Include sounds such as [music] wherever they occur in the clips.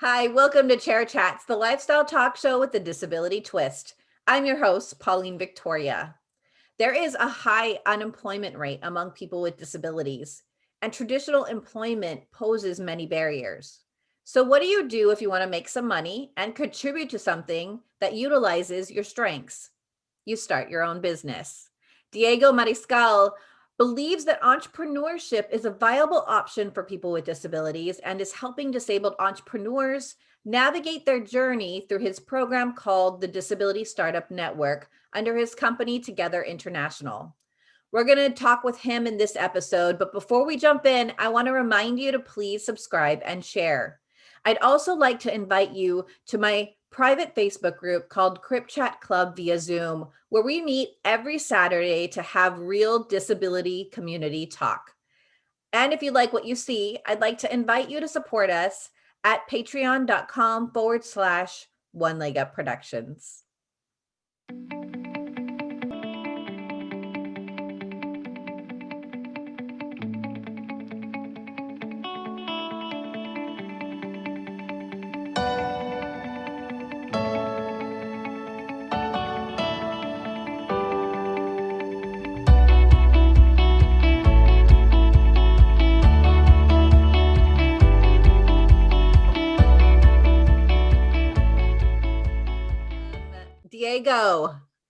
Hi, welcome to Chair Chats, the lifestyle talk show with the disability twist. I'm your host, Pauline Victoria. There is a high unemployment rate among people with disabilities, and traditional employment poses many barriers. So what do you do if you want to make some money and contribute to something that utilizes your strengths? You start your own business. Diego Mariscal believes that entrepreneurship is a viable option for people with disabilities and is helping disabled entrepreneurs navigate their journey through his program called the Disability Startup Network under his company Together International. We're going to talk with him in this episode, but before we jump in, I want to remind you to please subscribe and share. I'd also like to invite you to my private Facebook group called Crip Chat Club via Zoom, where we meet every Saturday to have real disability community talk. And if you like what you see, I'd like to invite you to support us at patreon.com forward slash one leg up productions.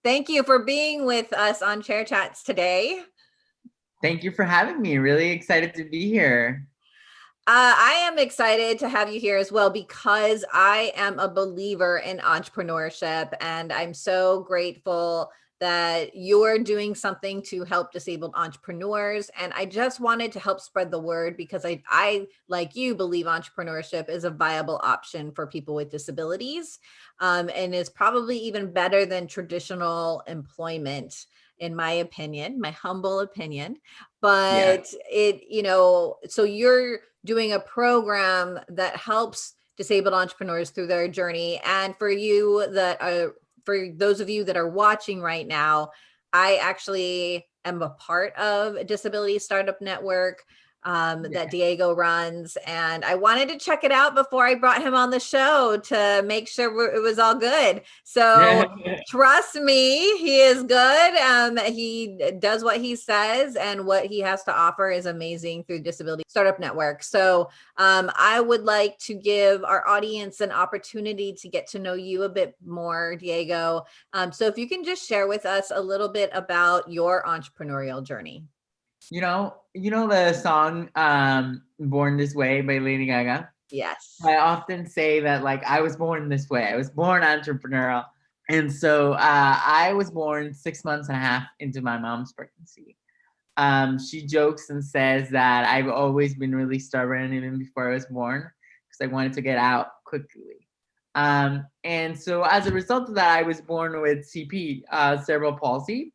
Thank you for being with us on Chair Chats today. Thank you for having me. Really excited to be here. Uh, I am excited to have you here as well because I am a believer in entrepreneurship and I'm so grateful that you're doing something to help disabled entrepreneurs. And I just wanted to help spread the word because I, I, like you, believe entrepreneurship is a viable option for people with disabilities um, and is probably even better than traditional employment in my opinion, my humble opinion. But yeah. it, you know, so you're doing a program that helps disabled entrepreneurs through their journey. And for you that are for those of you that are watching right now, I actually am a part of Disability Startup Network um, yeah. that Diego runs. And I wanted to check it out before I brought him on the show to make sure it was all good. So [laughs] trust me, he is good. Um, he does what he says and what he has to offer is amazing through Disability Startup Network. So um, I would like to give our audience an opportunity to get to know you a bit more, Diego. Um, so if you can just share with us a little bit about your entrepreneurial journey. You know, you know the song um, Born This Way by Lady Gaga? Yes. I often say that like I was born this way. I was born entrepreneurial. And so uh, I was born six months and a half into my mom's pregnancy. Um, she jokes and says that I've always been really stubborn even before I was born because I wanted to get out quickly. Um, and so as a result of that, I was born with CP, uh, cerebral palsy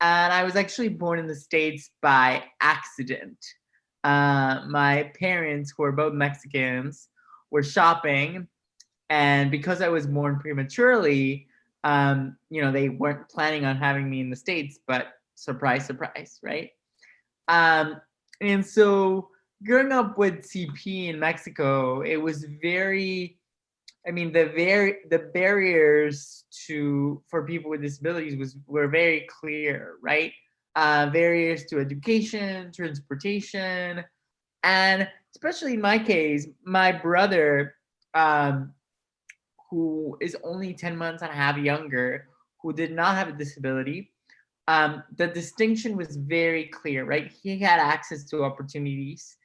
and I was actually born in the States by accident. Uh, my parents, who are both Mexicans, were shopping, and because I was born prematurely, um, you know, they weren't planning on having me in the States, but surprise, surprise, right? Um, and so growing up with CP in Mexico, it was very I mean, the very the barriers to for people with disabilities was were very clear, right? Uh, barriers to education, transportation, and especially in my case, my brother, um, who is only 10 months and a half younger, who did not have a disability, um, the distinction was very clear, right? He had access to opportunities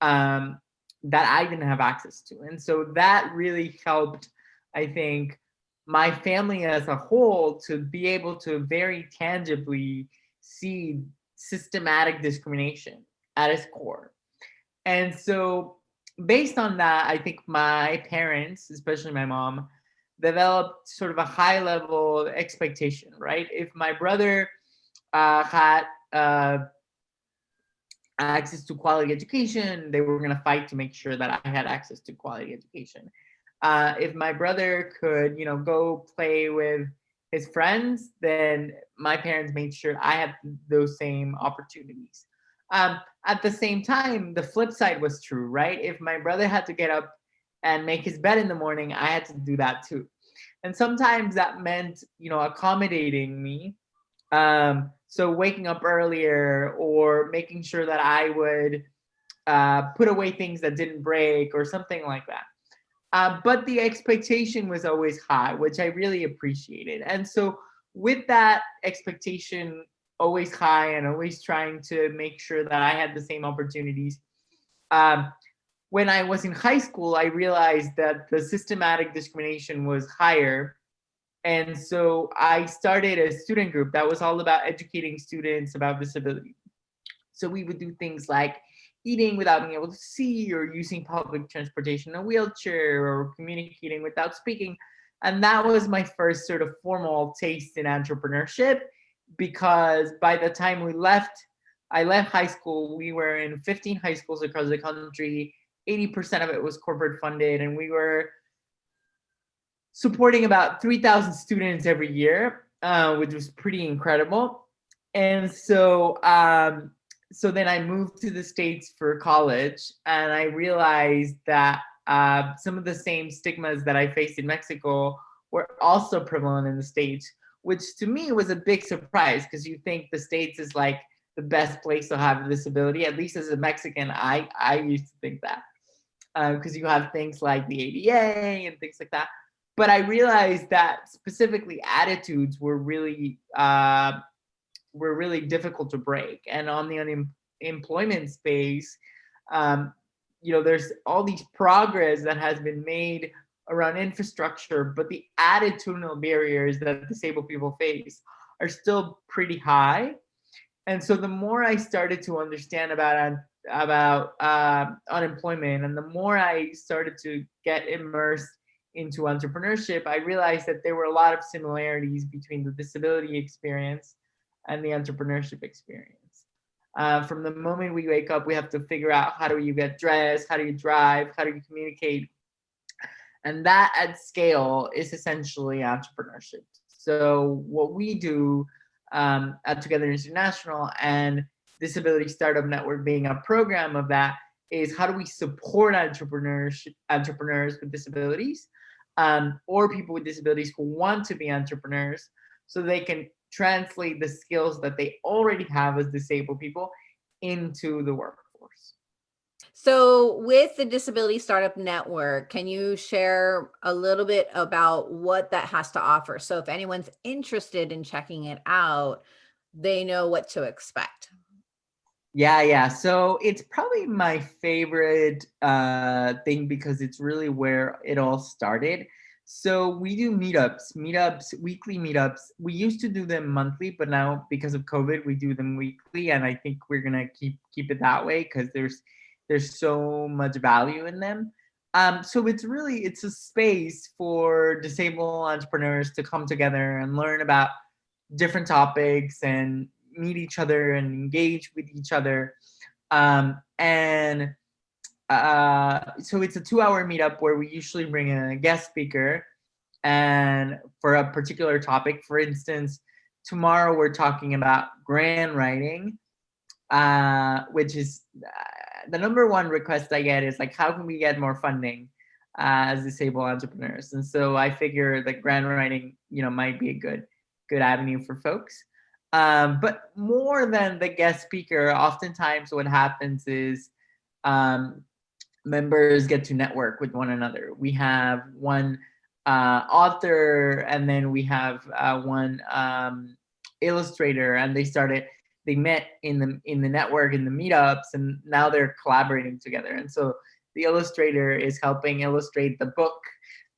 um, that I didn't have access to. And so that really helped, I think, my family as a whole to be able to very tangibly see systematic discrimination at its core. And so based on that, I think my parents, especially my mom, developed sort of a high level expectation, right? If my brother uh, had uh, access to quality education. They were going to fight to make sure that I had access to quality education. Uh, if my brother could, you know, go play with his friends, then my parents made sure I had those same opportunities. Um, at the same time, the flip side was true, right? If my brother had to get up and make his bed in the morning, I had to do that too. And sometimes that meant, you know, accommodating me. Um, so waking up earlier or making sure that I would uh, put away things that didn't break or something like that. Uh, but the expectation was always high, which I really appreciated. And so with that expectation always high and always trying to make sure that I had the same opportunities, um, when I was in high school, I realized that the systematic discrimination was higher. And so I started a student group that was all about educating students about disability. So we would do things like eating without being able to see or using public transportation in a wheelchair or communicating without speaking. And that was my first sort of formal taste in entrepreneurship because by the time we left, I left high school, we were in 15 high schools across the country 80% of it was corporate funded and we were supporting about 3,000 students every year, uh, which was pretty incredible. And so, um, so then I moved to the States for college and I realized that uh, some of the same stigmas that I faced in Mexico were also prevalent in the States, which to me was a big surprise because you think the States is like the best place to have a disability. At least as a Mexican, I, I used to think that because um, you have things like the ADA and things like that. But I realized that specifically attitudes were really uh, were really difficult to break. And on the unemployment space, um, you know, there's all these progress that has been made around infrastructure, but the attitudinal barriers that disabled people face are still pretty high. And so the more I started to understand about about uh, unemployment. And the more I started to get immersed into entrepreneurship, I realized that there were a lot of similarities between the disability experience and the entrepreneurship experience. Uh, from the moment we wake up, we have to figure out how do you get dressed, how do you drive, how do you communicate? And that at scale is essentially entrepreneurship. So what we do um, at Together International and Disability Startup Network being a program of that is how do we support entrepreneurs, entrepreneurs with disabilities um, or people with disabilities who want to be entrepreneurs so they can translate the skills that they already have as disabled people into the workforce. So with the Disability Startup Network, can you share a little bit about what that has to offer? So if anyone's interested in checking it out, they know what to expect. Yeah, yeah. So it's probably my favorite uh, thing because it's really where it all started. So we do meetups, meetups, weekly meetups. We used to do them monthly, but now because of COVID, we do them weekly, and I think we're gonna keep keep it that way because there's there's so much value in them. Um, so it's really it's a space for disabled entrepreneurs to come together and learn about different topics and meet each other and engage with each other. Um, and uh, so it's a two hour meetup where we usually bring in a guest speaker and for a particular topic. For instance, tomorrow we're talking about grant writing, uh, which is uh, the number one request I get is like, how can we get more funding uh, as disabled entrepreneurs? And so I figure that grant writing, you know, might be a good, good avenue for folks. Um, but more than the guest speaker, oftentimes what happens is um, members get to network with one another. We have one uh, author and then we have uh, one um, illustrator and they started, they met in the, in the network, in the meetups, and now they're collaborating together. And so the illustrator is helping illustrate the book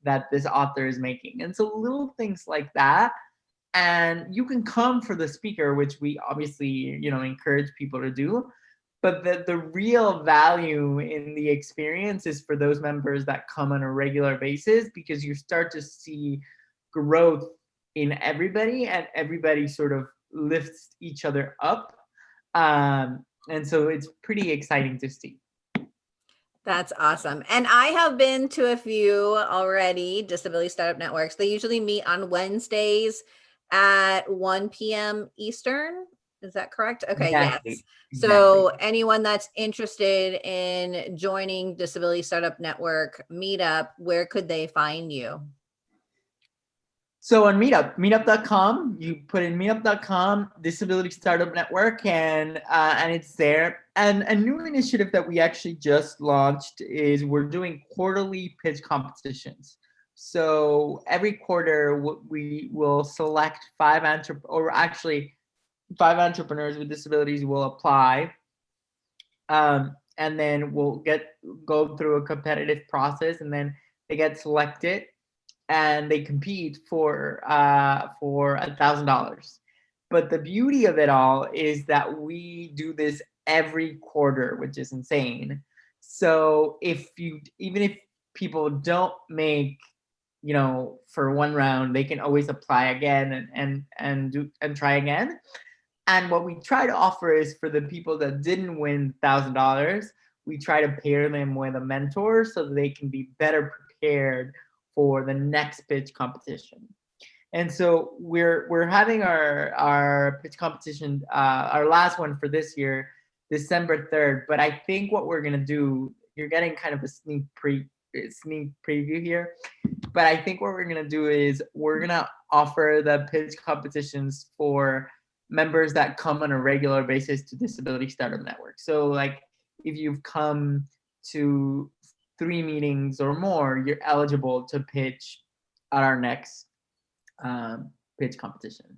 that this author is making. And so little things like that and you can come for the speaker, which we obviously, you know, encourage people to do. But the, the real value in the experience is for those members that come on a regular basis because you start to see growth in everybody and everybody sort of lifts each other up. Um, and so it's pretty exciting to see. That's awesome. And I have been to a few already, Disability Startup Networks. They usually meet on Wednesdays at 1 p.m. Eastern. Is that correct? Okay, Exactly, yes. exactly. So anyone that's interested in joining Disability Startup Network meetup, where could they find you? So on Meetup, meetup.com, you put in meetup.com, Disability Startup Network, and uh, and it's there. And a new initiative that we actually just launched is we're doing quarterly pitch competitions. So every quarter we will select five entre or actually five entrepreneurs with disabilities will apply. Um, and then we'll get go through a competitive process and then they get selected and they compete for uh, for a thousand dollars. But the beauty of it all is that we do this every quarter, which is insane. So if you even if people don't make you know for one round they can always apply again and and and do and try again and what we try to offer is for the people that didn't win thousand dollars we try to pair them with a mentor so they can be better prepared for the next pitch competition. And so we're we're having our our pitch competition, uh, our last one for this year, December 3rd. But I think what we're gonna do, you're getting kind of a sneak pre sneak preview here. But I think what we're gonna do is we're gonna offer the pitch competitions for members that come on a regular basis to Disability Startup Network. So like if you've come to three meetings or more, you're eligible to pitch at our next um, pitch competition.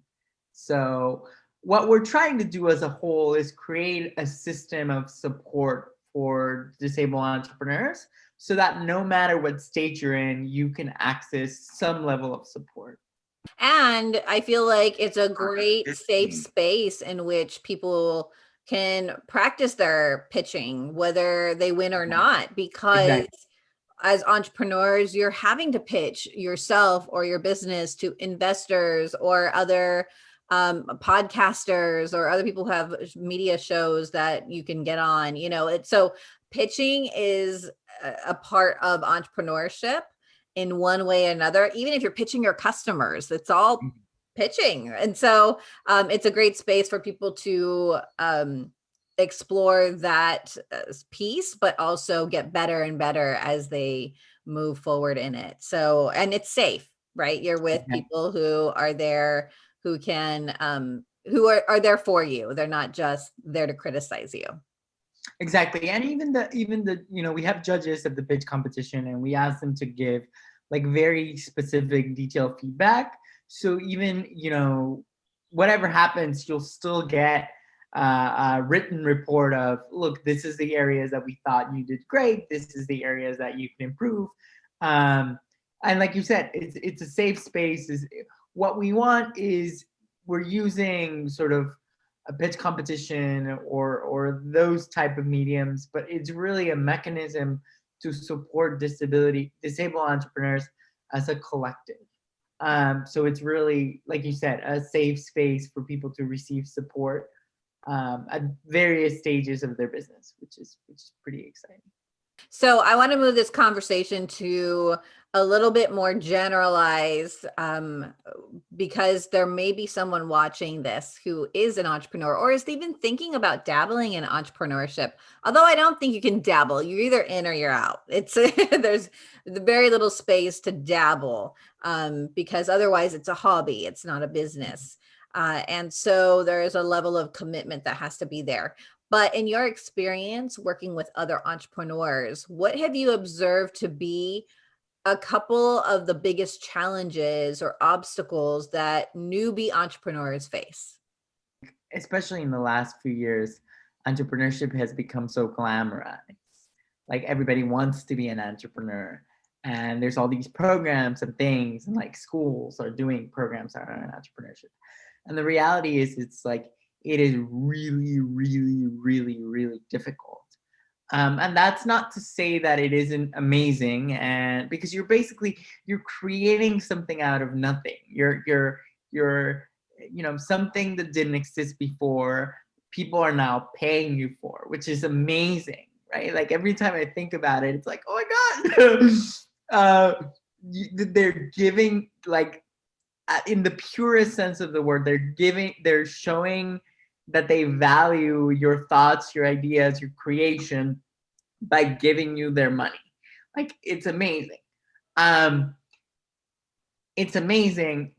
So what we're trying to do as a whole is create a system of support for disabled entrepreneurs so that no matter what state you're in, you can access some level of support. And I feel like it's a great safe space in which people can practice their pitching, whether they win or not, because Exactly. as entrepreneurs, you're having to pitch yourself or your business to investors or other um, podcasters or other people who have media shows that you can get on, you know, it's so pitching is a, part of entrepreneurship in one way or another, even if you're pitching your customers, it's all Mhm. pitching. And so um, it's a great space for people to um, explore that uh, piece, but also get better and better as they move forward in it. So, and it's safe, right? You're with people who are there, who can, um, who are, are there for you. They're not just there to criticize you. Exactly. And even the even the you know we have judges at the pitch competition and we ask them to give like very specific detailed feedback. So even you know whatever happens, you'll still get uh, a written report of look, this is the areas that we thought you did great. This is the areas that you can improve. Um, and like you said, it's it's a safe space. Is what we want is we're using sort of a pitch competition or or those type of mediums, but it's really a mechanism to support disability disabled entrepreneurs as a collective. Um, so it's really, like you said, a safe space for people to receive support um, at various stages of their business, which is which is pretty exciting. So I want to move this conversation to a little bit more generalized um, because there may be someone watching this who is an entrepreneur or is even thinking about dabbling in entrepreneurship. Although I don't think you can dabble, you're either in or you're out. It's [laughs] there's very little space to dabble um, because otherwise it's a hobby, it's not a business. Uh, and so there is a level of commitment that has to be there. But in your experience working with other entrepreneurs, what have you observed to be a couple of the biggest challenges or obstacles that newbie entrepreneurs face? Especially in the last few years, entrepreneurship has become so glamorized. Like everybody wants to be an entrepreneur. And there's all these programs and things, and like schools are doing programs around entrepreneurship. And the reality is, it's like it is really, really, really, really difficult. Um, and that's not to say that it isn't amazing, and because you're basically you're creating something out of nothing. You're you're you're you know something that didn't exist before. People are now paying you for, which is amazing, right? Like every time I think about it, it's like, oh my god, [laughs] uh, they're giving like uh, in the purest sense of the word they're giving they're showing that they value your thoughts, your ideas, your creation by giving you their money. Like it's amazing. Um, it's amazing.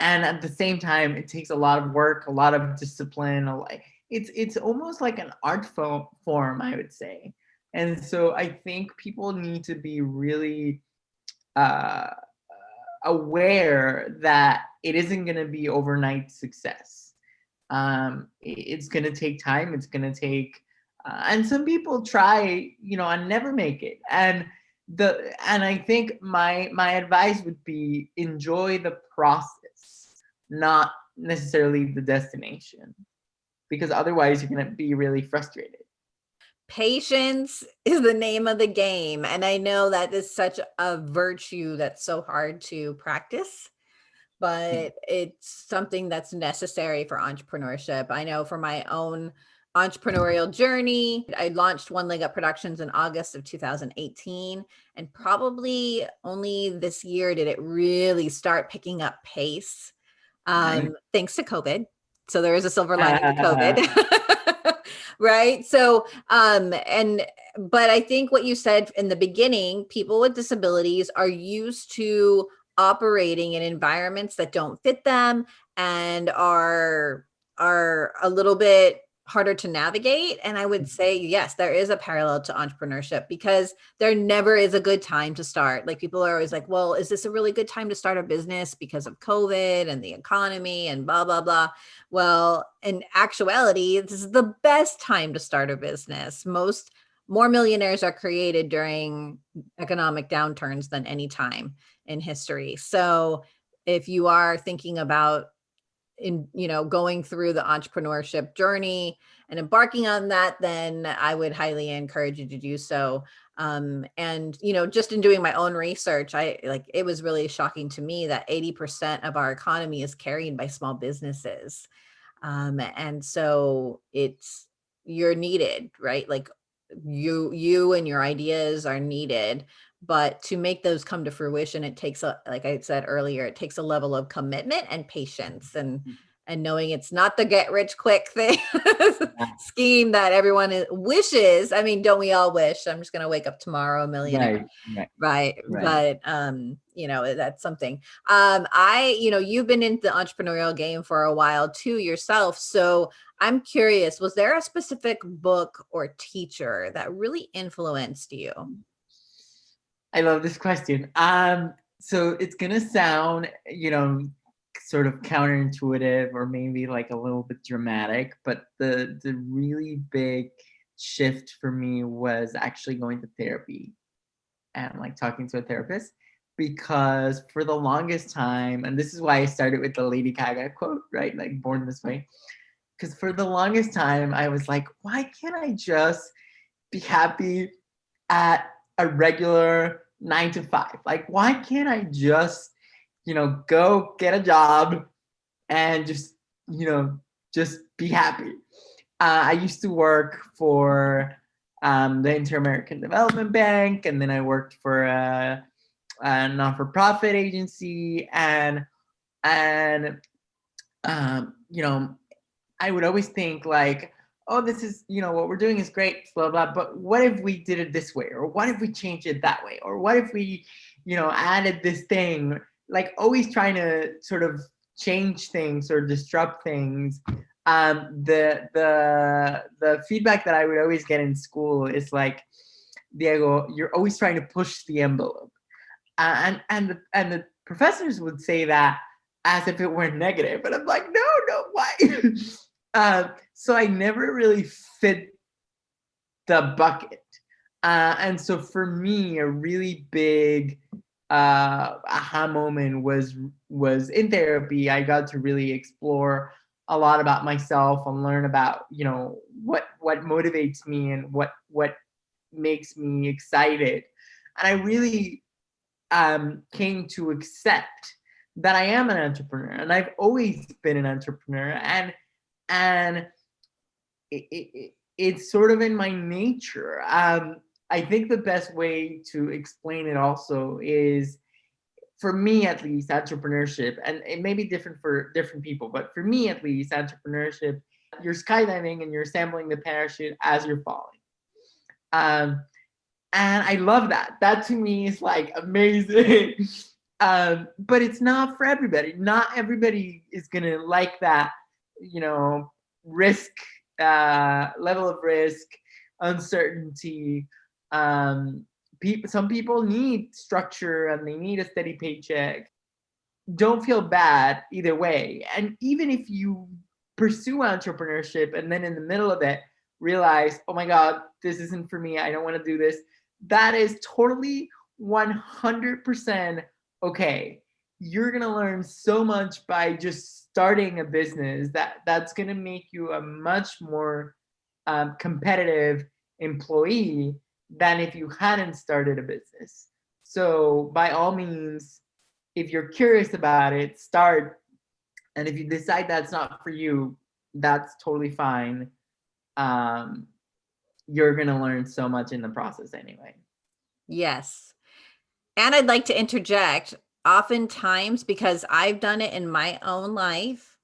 And at the same time, it takes a lot of work, a lot of discipline. It's, it's almost like an art form, I would say. And so I think people need to be really uh, aware that it isn't going to be overnight success. Um, it's going to take time. It's going to take, uh, and some people try, you know, and never make it. And the and I think my my advice would be enjoy the process, not necessarily the destination, because otherwise you're going to be really frustrated patience is the name of the game. And I know that is such a virtue that's so hard to practice. But it's something that's necessary for entrepreneurship. I know for my own entrepreneurial journey, I launched One Leg Up Productions in August of 2018. And probably only this year did it really start picking up pace, um, thanks to COVID. So there is a silver lining to [laughs] COVID. [laughs] right so um and but i think what you said in the beginning people with disabilities are used to operating in environments that don't fit them and are are a little bit harder to navigate. And I would mm-hmm. say, yes, there is a parallel to entrepreneurship because there never is a good time to start. Like people are always like, well, is this a really good time to start a business because of COVID and the economy and blah, blah, blah. Well, in actuality, this is the best time to start a business. Most more millionaires are created during economic downturns than any time in history. So if you are thinking about in, you know, going through the entrepreneurship journey and embarking on that, then I would highly encourage you to do so. Um, and, you know, just in doing my own research, I like, it was really shocking to me that 80% of our economy is carried by small businesses. Um, and so it's, you're needed, right? Like you, you and your ideas are needed, but to make those come to fruition, it takes a, like I said earlier, it takes a level of commitment and patience and, mm -hmm. and knowing it's not the get rich quick thing [laughs] scheme that everyone is, wishes. I mean, don't we all wish I'm just going to wake up tomorrow a millionaire, right, right. right. But, um, you know, that's something, um, I, you know, you've been in the entrepreneurial game for a while too yourself. So I'm curious, was there a specific book or teacher that really influenced you? I love this question. Um, so it's gonna sound, you know, sort of counterintuitive or maybe like a little bit dramatic, but the the really big shift for me was actually going to therapy and like talking to a therapist because for the longest time, and this is why I started with the Lady Gaga quote, right? Like born this way. Because for the longest time, I was like, why can't I just be happy at a regular nine to five. Like, why can't I just, you know, go get a job and just, you know, just be happy? Uh, I used to work for um, the Inter-American Development Bank, and then I worked for a, a non-for-profit agency, and and um, you know, I would always think like, oh, this is, you know, what we're doing is great, blah, blah, but what if we did it this way? Or what if we changed it that way? Or what if we, you know, added this thing? Like always trying to sort of change things or disrupt things. Um, the, the, the feedback that I would always get in school is like, Diego, you're always trying to push the envelope. And, and, the, and the professors would say that as if it were negative. But I'm like, no, no, why? Uh, [laughs] so I never really fit the bucket. Uh, and so for me, a really big uh, aha moment was was in therapy. I got to really explore a lot about myself and learn about you know what what motivates me and what what makes me excited. And I really um, came to accept that I am an entrepreneur and I've always been an entrepreneur. And and it, it, it's sort of in my nature. Um, I think the best way to explain it also is, for me at least, entrepreneurship, and it may be different for different people, but for me at least, entrepreneurship you're skydiving and you're assembling the parachute as you're falling. Um, and I love that. That to me is like amazing. [laughs] um, but it's not for everybody. Not everybody is gonna like that, you know, risk, uh, level of risk, uncertainty. Um, people, some people need structure and they need a steady paycheck. Don't feel bad either way. And even if you pursue entrepreneurship and then in the middle of it realize, oh my God, this isn't for me. I don't want to do this. That is totally 100% okay. You're going to learn so much by just starting a business that that's going to make you a much more um, competitive employee than if you hadn't started a business. So by all means, if you're curious about it, start. And if you decide that's not for you, that's totally fine. Um, you're going to learn so much in the process anyway. Yes. And I'd like to interject oftentimes because I've done it in my own life.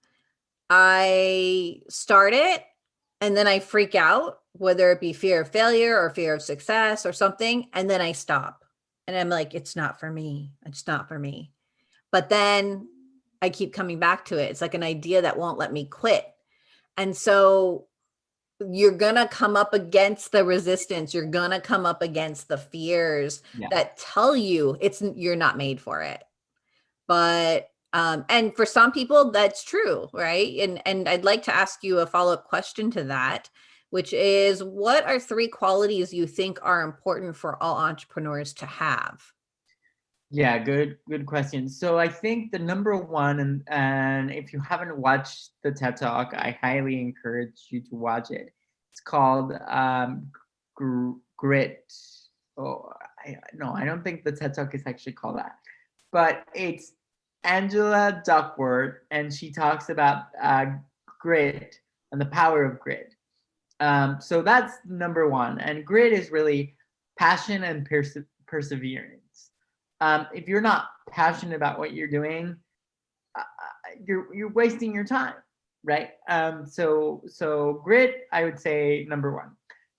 I start it and then I freak out, whether it be fear of failure or fear of success or something. And then I stop and I'm like, it's not for me. It's not for me. But then I keep coming back to it. It's like an idea that won't let me quit. And so you're gonna come up against the resistance you're gonna come up against the fears yeah. that tell you it's you're not made for it but um and for some people that's true right? And and i'd like to ask you a follow-up question to that which is what are three qualities you think are important for all entrepreneurs to have? Yeah good good question. So i think the number one and and if you haven't watched the ted talk i highly encourage you to watch it. It's called um gr grit oh I, no i don't think the ted talk is actually called that but it's angela duckworth and she talks about uh grit and the power of grit um so that's number one and grit is really passion and perse perseverance um, if you're not passionate about what you're doing, uh, you're you're wasting your time, right? Um, so so grit, I would say number one.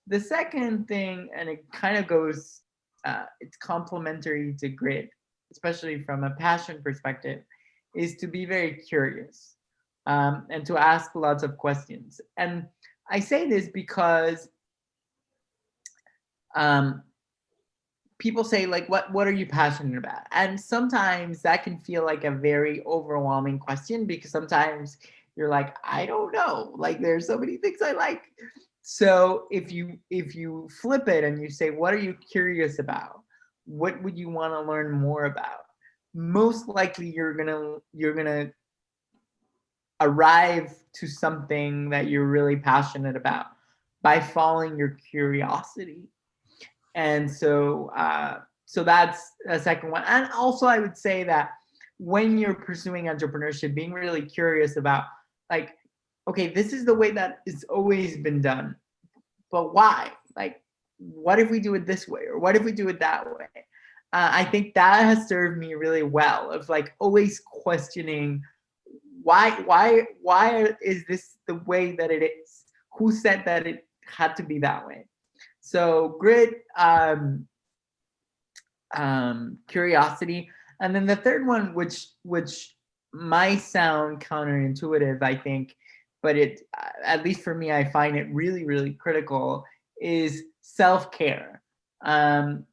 The second thing, and it kind of goes, uh, it's complementary to grit, especially from a passion perspective, is to be very curious um, and to ask lots of questions. And I say this because um, people say like, what, what are you passionate about? And sometimes that can feel like a very overwhelming question because sometimes you're like, I don't know, like there's so many things I like. So if you if you flip it and you say, what are you curious about? What would you want to learn more about? Most likely you're gonna you're gonna arrive to something that you're really passionate about by following your curiosity and so, uh, so that's a second one. And also I would say that when you're pursuing entrepreneurship, being really curious about like, okay, this is the way that it's always been done, but why? Like, what if we do it this way? Or what if we do it that way? Uh, I think that has served me really well of like always questioning why, why, why is this the way that it is? Who said that it had to be that way? So grit, um, um, curiosity, and then the third one, which which might sound counterintuitive, I think, but it at least for me, I find it really really critical is self care. Um,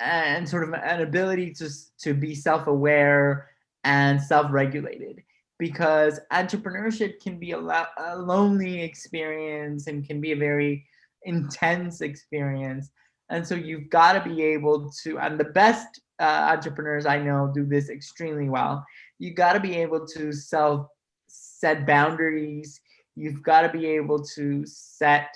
and sort of an ability to, to be self-aware and self-regulated because entrepreneurship can be a, a lonely experience and can be a very intense experience. And so you've got to be able to, and the best uh, entrepreneurs I know do this extremely well. You've got to be able to self set boundaries. You've got to be able to set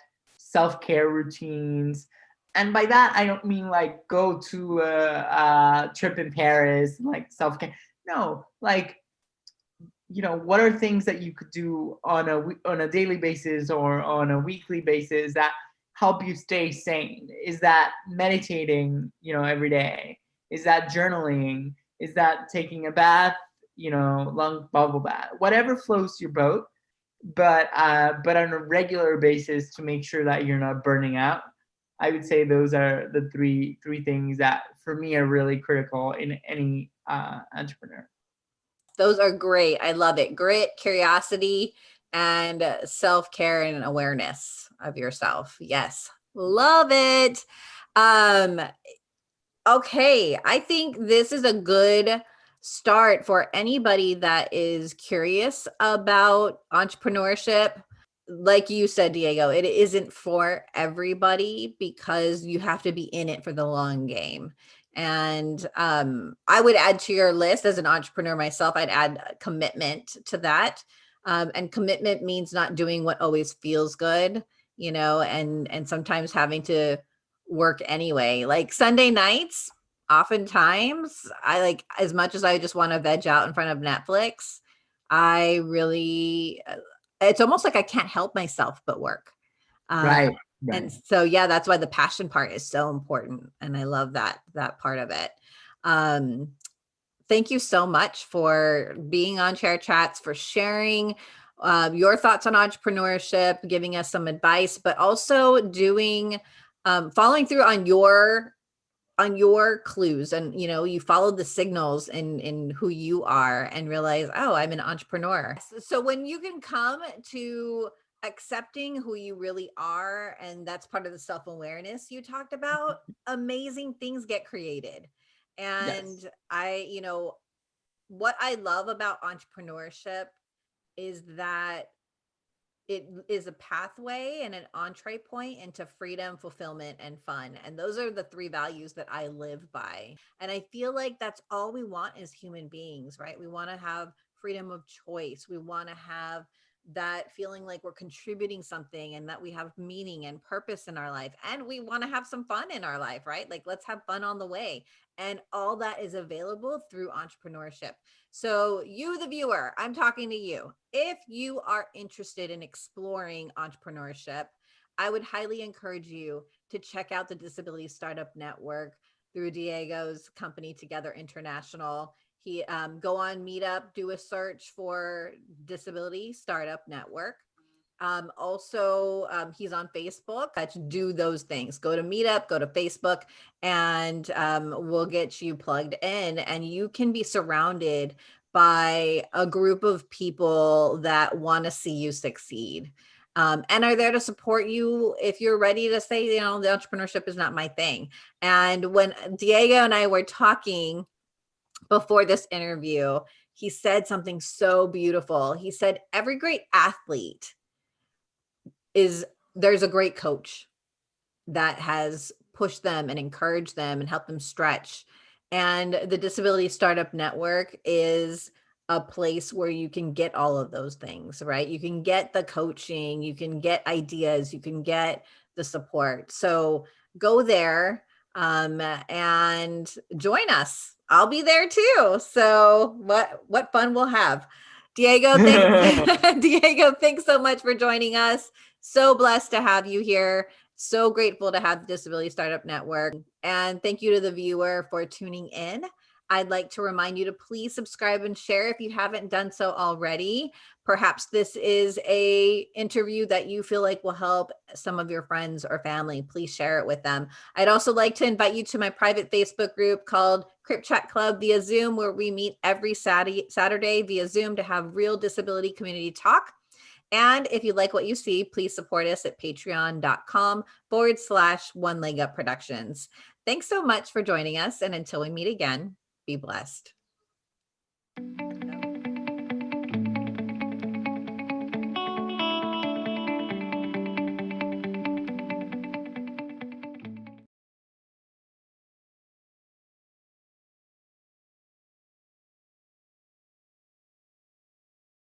self-care routines. And by that, I don't mean like go to a, a trip in Paris, like self-care. No, like you know, what are things that you could do on a on a daily basis or on a weekly basis that help you stay sane? Is that meditating, you know, every day? Is that journaling? Is that taking a bath, you know, long bubble bath? Whatever floats your boat, but uh, but on a regular basis to make sure that you're not burning out. I would say those are the three three things that for me are really critical in any uh, entrepreneur. Those are great. I love it. Grit, curiosity, and self-care and awareness of yourself. Yes, love it. Um, okay, I think this is a good start for anybody that is curious about entrepreneurship. Like you said, Diego, it isn't for everybody because you have to be in it for the long game. And um, I would add to your list as an entrepreneur myself, I'd add commitment to that. Um, and commitment means not doing what always feels good, you know, and and sometimes having to work anyway. Like Sunday nights, oftentimes I like as much as I just want to veg out in front of Netflix, I really uh, it's almost like I can't help myself but work. Um, right, right. And so yeah, that's why the passion part is so important and I love that that part of it. Um thank you so much for being on Chair Chats, for sharing uh, your thoughts on entrepreneurship, giving us some advice, but also doing um, following through on your on your clues and you know you follow the signals in in who you are and realize oh i'm an entrepreneur. So when you can come to accepting who you really are and that's part of the self-awareness you talked about mm-hmm. amazing things get created. And yes. i you know what i love about entrepreneurship is that it is a pathway and an entree point into freedom, fulfillment, and fun. And those are the three values that I live by. And I feel like that's all we want as human beings, right? We want to have freedom of choice. We want to have that feeling like we're contributing something and that we have meaning and purpose in our life and we want to have some fun in our life right like let's have fun on the way and all that is available through entrepreneurship so you the viewer i'm talking to you if you are interested in exploring entrepreneurship i would highly encourage you to check out the disability startup network through diego's company together international he um, go on Meetup, do a search for Disability Startup Network. Um, also, um, he's on Facebook. Let's do those things. Go to Meetup, go to Facebook, and um, we'll get you plugged in. And you can be surrounded by a group of people that want to see you succeed. Um, and are there to support you if you're ready to say, you know, the entrepreneurship is not my thing. And when Diego and I were talking before this interview, he said something so beautiful. He said, every great athlete is there's a great coach that has pushed them and encouraged them and helped them stretch. And the Disability Startup Network is a place where you can get all of those things, right? You can get the coaching, you can get ideas, you can get the support. So go there um, and join us I'll be there too. So what what fun we'll have. Diego, thank, [laughs] [laughs] Diego, thanks so much for joining us. So blessed to have you here. So grateful to have the Disability Startup Network. And thank you to the viewer for tuning in. I'd like to remind you to please subscribe and share if you haven't done so already. Perhaps this is a interview that you feel like will help some of your friends or family. Please share it with them. I'd also like to invite you to my private Facebook group called Crip Chat Club via Zoom, where we meet every Saturday via Zoom to have real disability community talk. And if you like what you see, please support us at patreon.com forward slash one leg up productions. Thanks so much for joining us. And until we meet again, be blessed.